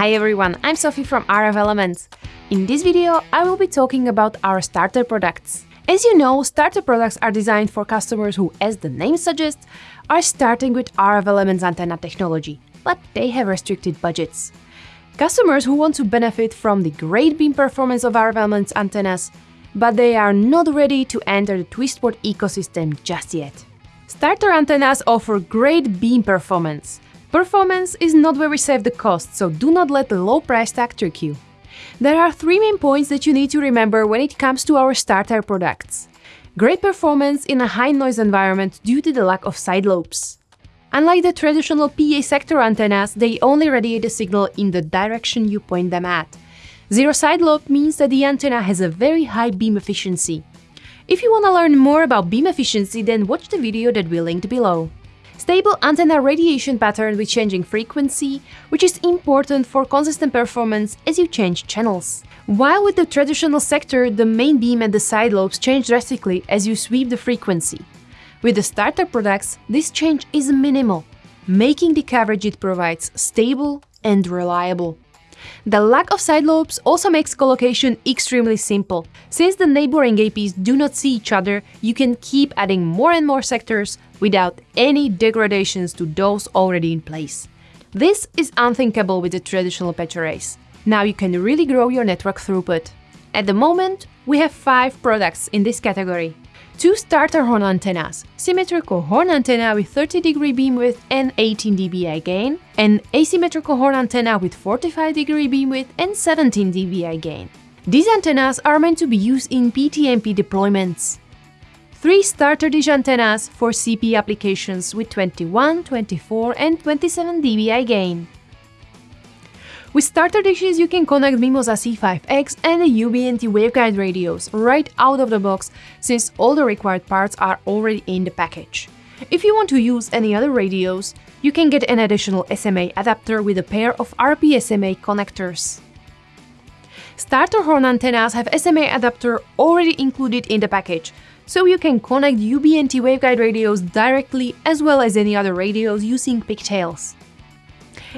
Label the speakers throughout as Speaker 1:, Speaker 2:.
Speaker 1: Hi everyone, I'm Sophie from RF Elements. In this video, I will be talking about our starter products. As you know, starter products are designed for customers who, as the name suggests, are starting with RF Elements antenna technology, but they have restricted budgets. Customers who want to benefit from the great beam performance of RF Elements antennas, but they are not ready to enter the Twistport ecosystem just yet. Starter antennas offer great beam performance, Performance is not where we save the cost, so do not let the low price tag trick you. There are three main points that you need to remember when it comes to our starter products. Great performance in a high noise environment due to the lack of side lobes. Unlike the traditional PA sector antennas, they only radiate the signal in the direction you point them at. Zero side lobe means that the antenna has a very high beam efficiency. If you want to learn more about beam efficiency, then watch the video that we linked below. Stable antenna radiation pattern with changing frequency, which is important for consistent performance as you change channels. While with the traditional sector, the main beam and the side lobes change drastically as you sweep the frequency. With the starter products, this change is minimal, making the coverage it provides stable and reliable. The lack of side lobes also makes collocation extremely simple. Since the neighboring APs do not see each other, you can keep adding more and more sectors without any degradations to those already in place. This is unthinkable with the traditional patch arrays. Now you can really grow your network throughput. At the moment, we have 5 products in this category two starter horn antennas, symmetrical horn antenna with 30 degree beam width and 18 dBi gain, and asymmetrical horn antenna with 45 degree beam width and 17 dBi gain. These antennas are meant to be used in PTMP deployments. 3 starter dish antennas for CP applications with 21, 24 and 27 dBi gain. With starter dishes, you can connect Mimosa C5X and the UBNT waveguide radios right out of the box, since all the required parts are already in the package. If you want to use any other radios, you can get an additional SMA adapter with a pair of RP-SMA connectors. Starter horn antennas have SMA adapter already included in the package, so you can connect UBNT waveguide radios directly as well as any other radios using pigtails.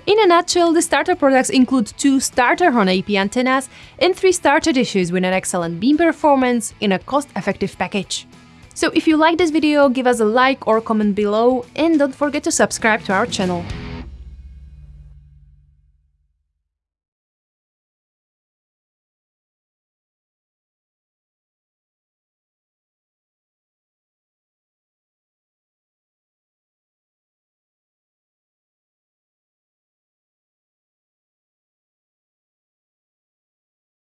Speaker 1: In a nutshell, the starter products include two starter horn AP antennas and three starter dishes with an excellent beam performance in a cost-effective package. So if you like this video, give us a like or comment below and don't forget to subscribe to our channel.